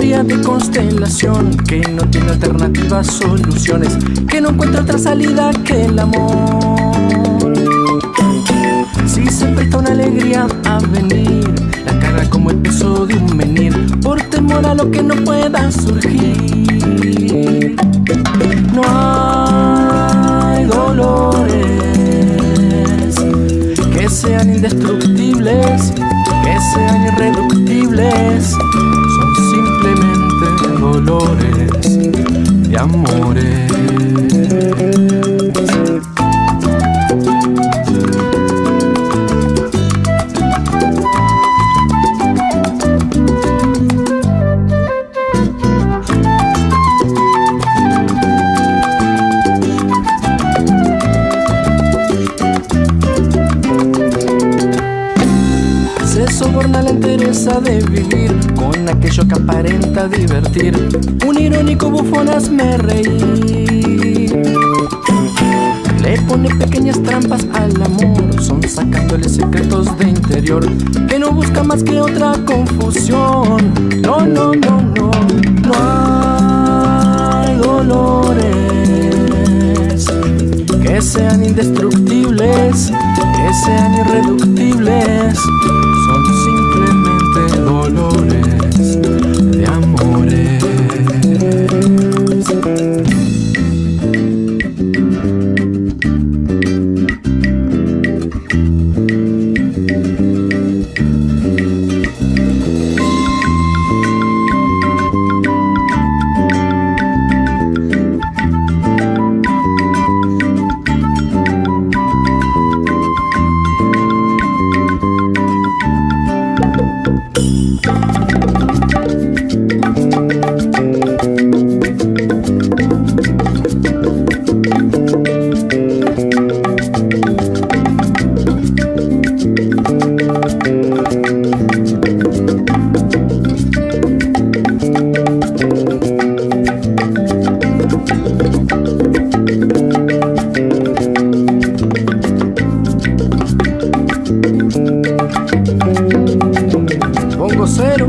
fría de constelación que no tiene alternativas, soluciones, que no encuentra otra salida que el amor. Si se presta una alegría a venir, la carga como el peso de un menir, por temor a lo que no pueda surgir. No hay dolores que sean indestructibles, que sean irreductibles soborna la interesa de vivir con aquello que aparenta divertir. Un irónico bufón me reír. Le pone pequeñas trampas al amor, son sacándole secretos de interior que no busca más que otra confusión. No, no, no, no, no hay dolores que sean indestructibles, que sean irreductibles. Una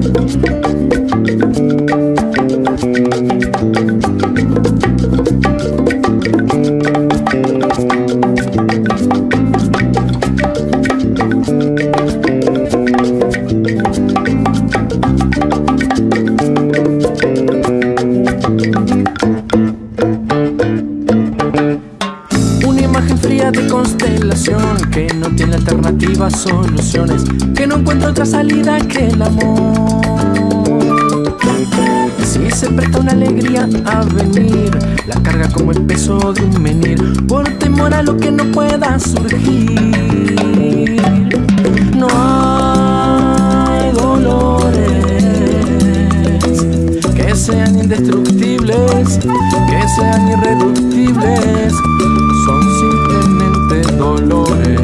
soluciones, que no encuentra otra salida que el amor. Si se presta una alegría a venir, la carga como el peso de un menir, por temor a lo que no pueda surgir. No hay dolores que sean indestructibles, que sean irreductibles, son simplemente dolores.